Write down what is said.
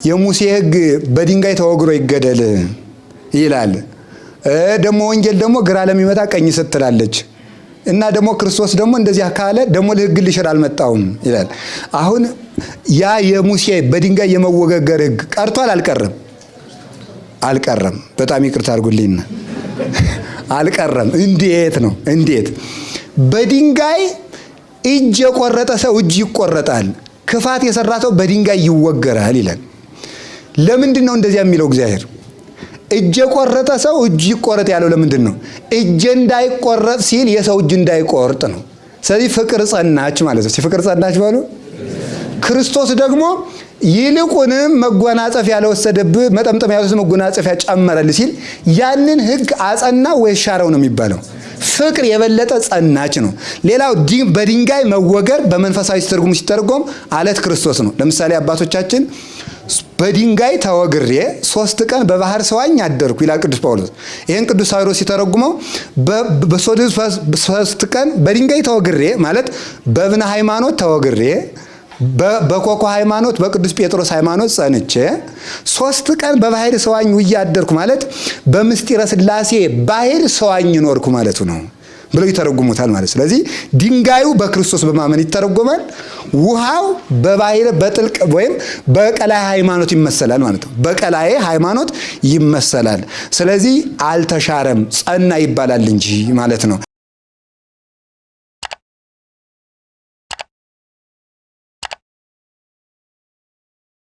የሙሴ ሕግ በድንጋይ ተወግሮ ይገደል ይላል። ደግሞ ወንጌል ደግሞ ግራ ለሚመጣ ቀኝ ስትላለች እና ደግሞ ክርስቶስ ደግሞ እንደዚያ ካለ ደግሞ ለሕግ ልሽር አልመጣውም ይላል። አሁን ያ የሙሴ በድንጋይ የመወገገር ሕግ ቀርቷል አልቀረም? አልቀረም። በጣም ይቅርታ አድርጉልኝ። አልቀረም። እንዴት ነው? እንዴት በድንጋይ እጅ የቆረጠ ሰው እጅ ይቆረጣል፣ ክፋት የሰራ ሰው በድንጋይ ይወገራል ይላል። ለምንድን ነው እንደዚያ የሚለው እግዚአብሔር? እጅ የቆረጠ ሰው እጅ ይቆረጥ ያለው ለምንድን ነው? እጅ እንዳይቆረጥ ሲል የሰው እጅ እንዳይቆርጥ ነው። ስለዚህ ፍቅር ጸናች ማለት ነው። ፍቅር ጸናች በሉ። ክርስቶስ ደግሞ ይልቁንም መጎናጸፊያ ለወሰደብህ መጠምጠም ያሉት መጎናጸፊያ ጨመረልህ ሲል ያንን ሕግ አጸና ወይ ሻረው ነው የሚባለው። ፍቅር የበለጠ ጸናች ነው። ሌላው በድንጋይ መወገር በመንፈሳዊ ትርጉም ሲተረጎም አለት ክርስቶስ ነው። ለምሳሌ አባቶቻችን በድንጋይ ተወግሬ ሶስት ቀን በባህር ሰዋኝ አደርኩ ይላል ቅዱስ ጳውሎስ። ይህን ቅዱስ ሳዊሮስ ሲተረጉመው ሶስት ቀን በድንጋይ ተወግሬ ማለት በእብነ ሃይማኖት ተወግሬ በኮኮ ሃይማኖት በቅዱስ ጴጥሮስ ሃይማኖት ጸንቼ ሶስት ቀን በባህር ሰዋኝ ውዬ አደርኩ ማለት በምስጢረ ሥላሴ ባህር ሰዋኝ ኖርኩ ማለቱ ነው ብለው ይተረጉሙታል ማለት። ስለዚህ ድንጋዩ በክርስቶስ በማመን ይተረጎማል። ውሃው በባህር በጥልቅ ወይም በቀላይ ሃይማኖት ይመሰላል ማለት ነው። በቀላይ ሃይማኖት ይመሰላል። ስለዚህ አልተሻረም፣ ጸና ይባላል እንጂ ማለት ነው።